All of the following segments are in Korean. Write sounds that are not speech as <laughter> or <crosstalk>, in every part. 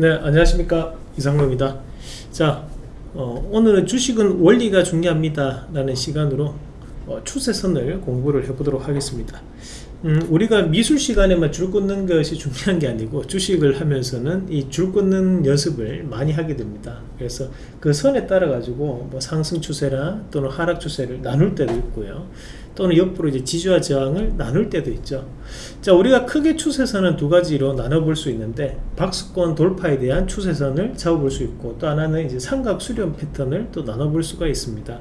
네 안녕하십니까. 이상로입니다. 자 어, 오늘은 주식은 원리가 중요합니다 라는 시간으로 어, 추세선을 공부를 해보도록 하겠습니다 음, 우리가 미술 시간에만 줄 긋는 것이 중요한 게 아니고 주식을 하면서는 이줄 긋는 연습을 많이 하게 됩니다. 그래서 그 선에 따라 가지고 뭐 상승 추세나 또는 하락 추세를 나눌 때도 있고요. 또는 옆으로 이제 지지와 저항을 나눌 때도 있죠. 자 우리가 크게 추세선은 두 가지로 나눠 볼 수 있는데 박스권 돌파에 대한 추세선을 잡아 볼 수 있고 또 하나는 이제 삼각 수렴 패턴을 또 나눠 볼 수가 있습니다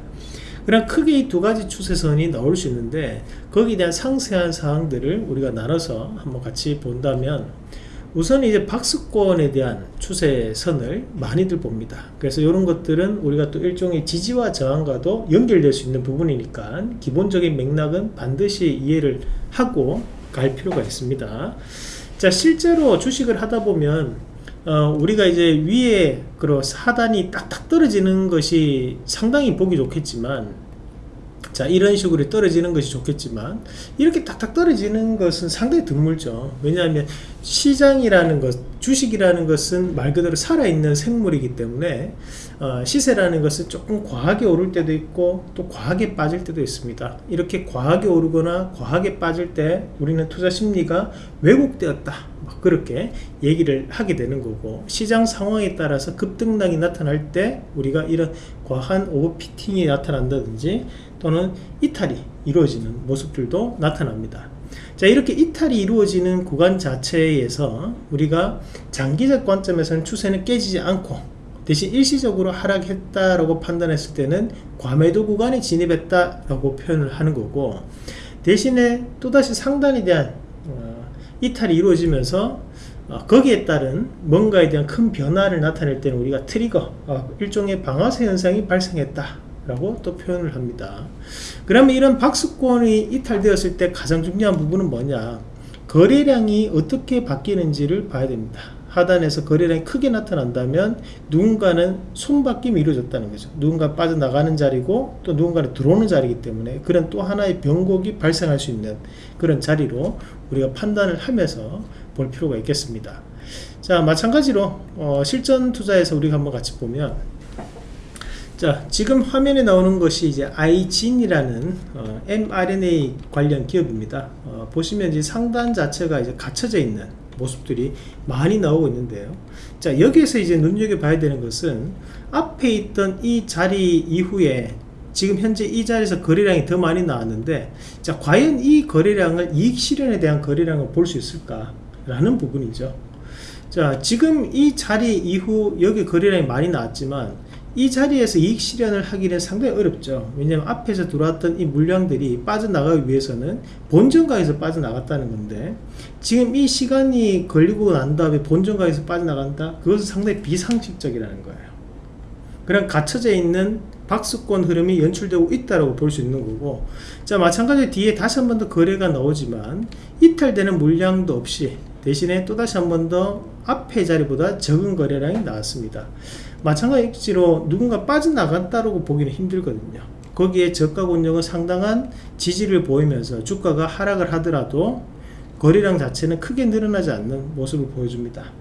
그냥 크게 이 두 가지 추세선이 나올 수 있는데 거기에 대한 상세한 사항들을 우리가 나눠서 한번 같이 본다면 우선 이제 박스권에 대한 추세선을 많이들 봅니다. 그래서 이런 것들은 우리가 또 일종의 지지와 저항과도 연결될 수 있는 부분이니까 기본적인 맥락은 반드시 이해를 하고 갈 필요가 있습니다. 자 실제로 주식을 하다 보면 어, 우리가 이제 위에 그 하단이 딱딱 떨어지는 것이 상당히 보기 좋겠지만 자 이런 식으로 떨어지는 것이 좋겠지만 이렇게 딱딱 떨어지는 것은 상당히 드물죠. 왜냐하면 시장이라는 것 주식이라는 것은 말 그대로 살아있는 생물이기 때문에 어, 시세라는 것은 조금 과하게 오를 때도 있고 또 과하게 빠질 때도 있습니다. 이렇게 과하게 오르거나 과하게 빠질 때 우리는 투자 심리가 왜곡되었다. 그렇게 얘기를 하게 되는 거고 시장 상황에 따라서 급등락이 나타날 때 우리가 이런 과한 오버피팅이 나타난다든지 또는 이탈이 이루어지는 모습들도 나타납니다 자 이렇게 이탈이 이루어지는 구간 자체에서 우리가 장기적 관점에서는 추세는 깨지지 않고 대신 일시적으로 하락했다라고 판단했을 때는 과매도 구간에 진입했다라고 표현을 하는 거고 대신에 또다시 상단에 대한 어, 이탈이 이루어지면서 어, 거기에 따른 뭔가에 대한 큰 변화를 나타낼 때는 우리가 트리거 어, 일종의 방아쇠 현상이 발생했다 라고 또 표현을 합니다. 그러면 이런 박스권이 이탈되었을 때 가장 중요한 부분은 뭐냐? 거래량이 어떻게 바뀌는지를 봐야 됩니다. 하단에서 거래량이 크게 나타난다면 누군가는 손바뀜이 이루어졌다는 거죠. 누군가 빠져나가는 자리고 또 누군가는 들어오는 자리이기 때문에 그런 또 하나의 변곡이 발생할 수 있는 그런 자리로 우리가 판단을 하면서 볼 필요가 있겠습니다. 자 마찬가지로 어, 실전 투자에서 우리가 한번 같이 보면 자 지금 화면에 나오는 것이 이제 아이진이라는 어, mRNA 관련 기업입니다. 어, 보시면 이제 상단 자체가 이제 갇혀져 있는 모습들이 많이 나오고 있는데요. 자 여기에서 이제 눈여겨봐야 되는 것은 앞에 있던 이 자리 이후에 지금 현재 이 자리에서 거래량이 더 많이 나왔는데 자 과연 이 거래량을 이익 실현에 대한 거래량을 볼 수 있을까 라는 부분이죠. 자 지금 이 자리 이후 여기 거래량이 많이 나왔지만 이 자리에서 이익 실현을 하기는 상당히 어렵죠. 왜냐하면 앞에서 들어왔던 이 물량들이 빠져나가기 위해서는 본전가에서 빠져나갔다는 건데 지금 이 시간이 걸리고 난 다음에 본전가에서 빠져나간다? 그것은 상당히 비상식적이라는 거예요. 그냥 갇혀져 있는 박스권 흐름이 연출되고 있다고 볼수 있는 거고 자 마찬가지로 뒤에 다시 한 번 더 거래가 나오지만 이탈되는 물량도 없이 대신에 또다시 한 번 더 앞의 자리보다 적은 거래량이 나왔습니다. 마찬가지로 누군가 빠져나갔다고 보기는 힘들거든요. 거기에 저가 권역은 상당한 지지를 보이면서 주가가 하락을 하더라도 거래량 자체는 크게 늘어나지 않는 모습을 보여줍니다.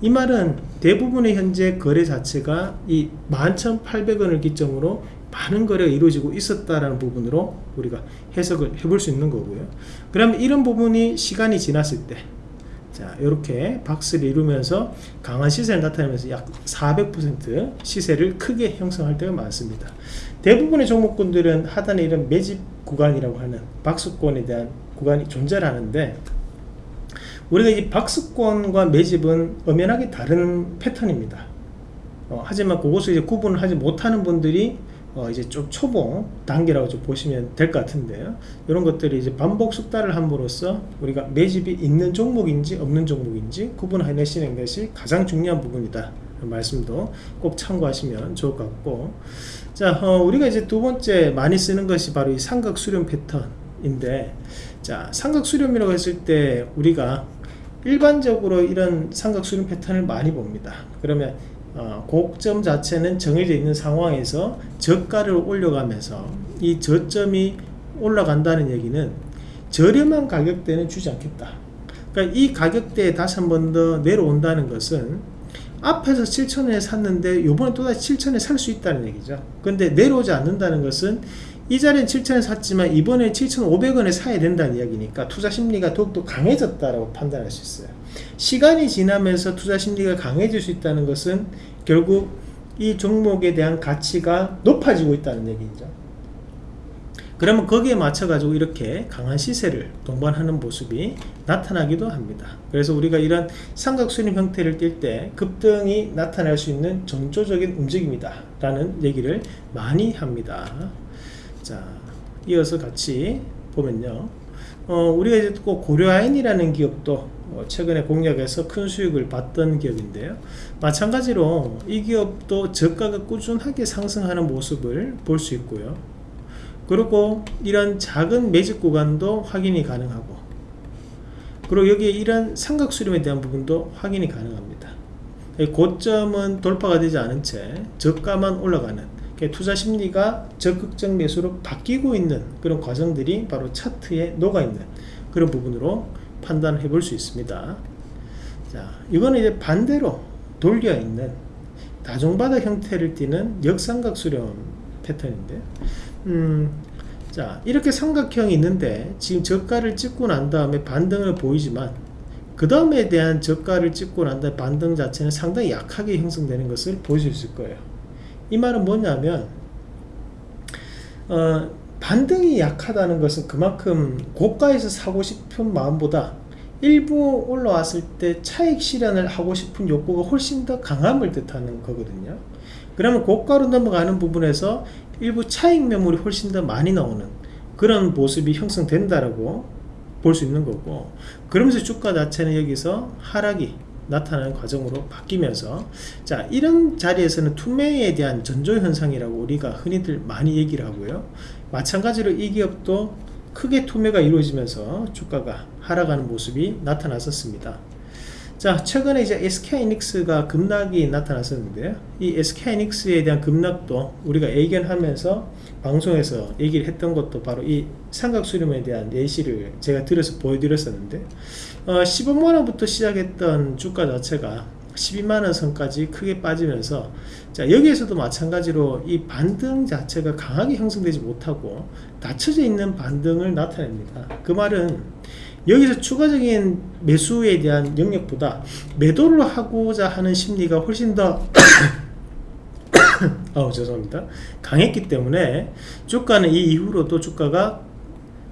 이 말은 대부분의 현재 거래 자체가 이 11,800원을 기점으로 많은 거래가 이루어지고 있었다라는 부분으로 우리가 해석을 해볼 수 있는 거고요. 그러면 이런 부분이 시간이 지났을 때 자, 이렇게 박스를 이루면서 강한 시세를 나타내면서 약 400% 시세를 크게 형성할 때가 많습니다. 대부분의 종목군들은 하단에 이런 매집 구간이라고 하는 박스권에 대한 구간이 존재를 하는데 우리가 이 박스권과 매집은 엄연하게 다른 패턴입니다. 어, 하지만 그것을 이제 구분을 하지 못하는 분들이 어 이제 좀 초봉 단계라고 좀 보시면 될 것 같은데요. 이런 것들이 이제 반복 숙달을 함으로써 우리가 매집이 있는 종목인지 없는 종목인지 구분해내시는 것이 가장 중요한 부분이다. 말씀도 꼭 참고하시면 좋을 것 같고 자 어, 우리가 이제 두 번째 많이 쓰는 것이 바로 이 삼각 수렴 패턴인데 자 삼각 수렴이라고 했을 때 우리가 일반적으로 이런 삼각 수렴 패턴을 많이 봅니다 그러면 어, 고점 자체는 정해져 있는 상황에서 저가를 올려가면서 이 저점이 올라간다는 얘기는 저렴한 가격대는 주지 않겠다. 그러니까 이 가격대에 다시 한 번 더 내려온다는 것은 앞에서 7천원에 샀는데 요번에 또다시 7천원에 살 수 있다는 얘기죠. 근데 내려오지 않는다는 것은 이 자리는 7천원에 샀지만 이번에 7,500원에 사야 된다는 이야기니까 투자 심리가 더욱더 강해졌다라고 판단할 수 있어요. 시간이 지나면서 투자 심리가 강해질 수 있다는 것은 결국 이 종목에 대한 가치가 높아지고 있다는 얘기죠. 그러면 거기에 맞춰 가지고 이렇게 강한 시세를 동반하는 모습이 나타나기도 합니다. 그래서 우리가 이런 삼각수렴 형태를 띌 때 급등이 나타날 수 있는 전조적인 움직임이다 라는 얘기를 많이 합니다 자 이어서 같이 보면요. 어, 우리가 이제 또 고려아인이라는 기업도 어, 최근에 공략에서 큰 수익을 봤던 기업인데요. 마찬가지로 이 기업도 저가가 꾸준하게 상승하는 모습을 볼 수 있고요. 그리고 이런 작은 매집 구간도 확인이 가능하고 그리고 여기에 이런 삼각수렴에 대한 부분도 확인이 가능합니다. 고점은 돌파가 되지 않은 채 저가만 올라가는 투자 심리가 적극적 매수로 바뀌고 있는 그런 과정들이 바로 차트에 녹아있는 그런 부분으로 판단해 볼 수 있습니다. 자 이거는 이제 반대로 돌려 있는 다중바닥 형태를 띠는 역삼각 수렴 패턴인데 음, 자 이렇게 삼각형이 있는데 지금 저가를 찍고 난 다음에 반등을 보이지만 그 다음에 대한 저가를 찍고 난 다음에 반등 자체는 상당히 약하게 형성되는 것을 보실 수 있을 거예요 이 말은 뭐냐면 어, 반등이 약하다는 것은 그만큼 고가에서 사고 싶은 마음보다 일부 올라왔을 때 차익 실현을 하고 싶은 욕구가 훨씬 더 강함을 뜻하는 거거든요. 그러면 고가로 넘어가는 부분에서 일부 차익 매물이 훨씬 더 많이 나오는 그런 모습이 형성된다라고 볼 수 있는 거고 그러면서 주가 자체는 여기서 하락이 나타나는 과정으로 바뀌면서 자 이런 자리에서는 투매에 대한 전조 현상이라고 우리가 흔히들 많이 얘기를 하고요. 마찬가지로 이 기업도 크게 투매가 이루어지면서 주가가 하락하는 모습이 나타났었습니다 자 최근에 이제 SK이닉스가 급락이 나타났었는데요 이 SK이닉스에 대한 급락도 우리가 예견하면서 방송에서 얘기를 했던 것도 바로 이 삼각수렴에 대한 예시를 제가 들어서 보여드렸었는데 어, 15만원부터 시작했던 주가 자체가 12만원 선까지 크게 빠지면서 자 여기에서도 마찬가지로 이 반등 자체가 강하게 형성되지 못하고 닫혀져 있는 반등을 나타냅니다. 그 말은 여기서 추가적인 매수에 대한 영역보다 매도를 하고자 하는 심리가 훨씬 더 <coughs> 어, 죄송합니다. 강했기 때문에 주가는 이 이후로도 주가가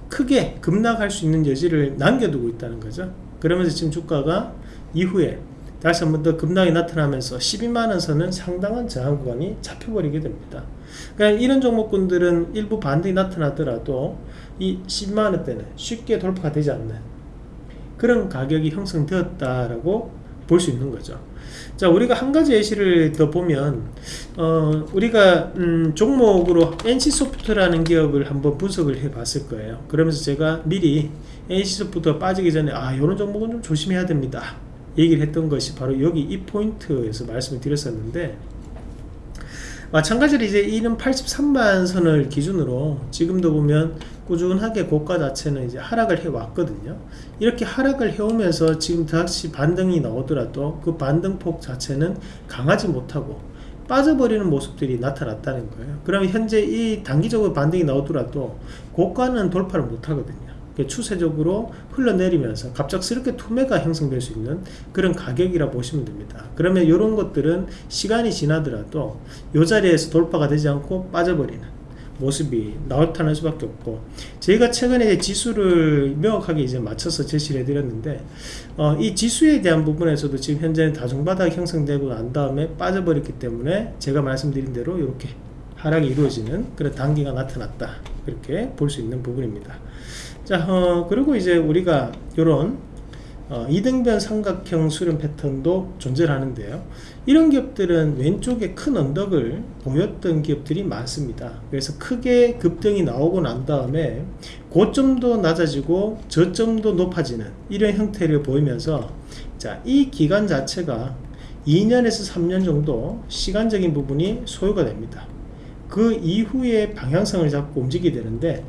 크게 급락할 수 있는 여지를 남겨두고 있다는 거죠. 그러면서 지금 주가가 이후에 다시 한번 더 급락이 나타나면서 12만원 선은 상당한 저항 구간이 잡혀버리게 됩니다. 그러니까 이런 종목군들은 일부 반등이 나타나더라도 이 10만원대는 쉽게 돌파가 되지 않는 그런 가격이 형성되었다라고 볼 수 있는 거죠. 자 우리가 한 가지 예시를 더 보면 어, 우리가 음, 종목으로 NC소프트라는 기업을 한번 분석을 해 봤을 거예요. 그러면서 제가 미리 NC소프트가 빠지기 전에 아 이런 종목은 좀 조심해야 됩니다. 얘기를 했던 것이 바로 여기 이 포인트에서 말씀을 드렸었는데 마찬가지로 이제 이는 83만 선을 기준으로 지금도 보면 꾸준하게 고가 자체는 이제 하락을 해 왔거든요. 이렇게 하락을 해오면서 지금 다시 반등이 나오더라도 그 반등폭 자체는 강하지 못하고 빠져버리는 모습들이 나타났다는 거예요. 그러면 현재 이 단기적으로 반등이 나오더라도 고가는 돌파를 못하거든요. 추세적으로 흘러내리면서 갑작스럽게 투매가 형성될 수 있는 그런 가격이라 보시면 됩니다. 그러면 이런 것들은 시간이 지나더라도 이 자리에서 돌파가 되지 않고 빠져버리는 모습이 나타날 수밖에 없고 저희가 최근에 지수를 명확하게 이제 맞춰서 제시를 해드렸는데 어, 이 지수에 대한 부분에서도 지금 현재는 다중바닥 형성되고 난 다음에 빠져버렸기 때문에 제가 말씀드린 대로 이렇게 하락이 이루어지는 그런 단계가 나타났다. 이렇게 볼 수 있는 부분입니다. 자 어, 그리고 이제 우리가 이런 어, 이등변 삼각형 수렴 패턴도 존재를 하는데요. 이런 기업들은 왼쪽에 큰 언덕을 보였던 기업들이 많습니다. 그래서 크게 급등이 나오고 난 다음에 고점도 낮아지고 저점도 높아지는 이런 형태를 보이면서 자이 기간 자체가 2년에서 3년 정도 시간적인 부분이 소요가 됩니다. 그 이후에 방향성을 잡고 움직이게 되는데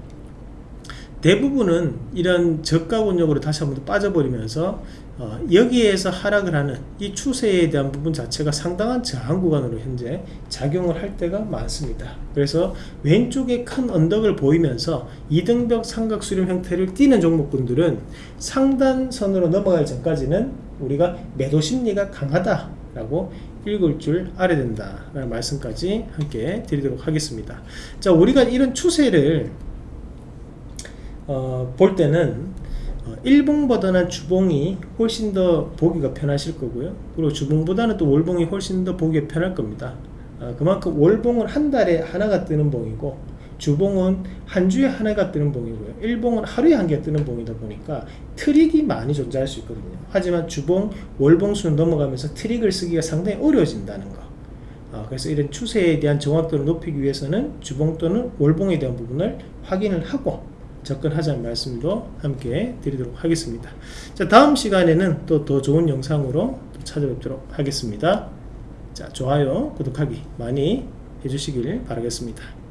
대부분은 이런 저가 권역으로 다시 한번 빠져버리면서 어, 여기에서 하락을 하는 이 추세에 대한 부분 자체가 상당한 저항 구간으로 현재 작용을 할 때가 많습니다. 그래서 왼쪽에 큰 언덕을 보이면서 이등병 삼각 수렴 형태를 띠는 종목군들은 상단선으로 넘어가기 전까지는 우리가 매도 심리가 강하다 라고 읽을 줄 알아야 된다 라는 말씀까지 함께 드리도록 하겠습니다. 자, 우리가 이런 추세를 어, 볼 때는 어, 일봉보다는 주봉이 훨씬 더 보기가 편하실 거고요. 그리고 주봉보다는 또 월봉이 훨씬 더 보기가 편할 겁니다. 어, 그만큼 월봉은 한 달에 하나가 뜨는 봉이고 주봉은 한 주에 하나가 뜨는 봉이고요. 일봉은 하루에 한 개 뜨는 봉이다 보니까 트릭이 많이 존재할 수 있거든요. 하지만 주봉, 월봉수는 넘어가면서 트릭을 쓰기가 상당히 어려워진다는 거. 어, 그래서 이런 추세에 대한 정확도를 높이기 위해서는 주봉 또는 월봉에 대한 부분을 확인을 하고 접근하자는 말씀도 함께 드리도록 하겠습니다. 자, 다음 시간에는 또 더 좋은 영상으로 또 찾아뵙도록 하겠습니다. 자, 좋아요, 구독하기 많이 해주시길 바라겠습니다.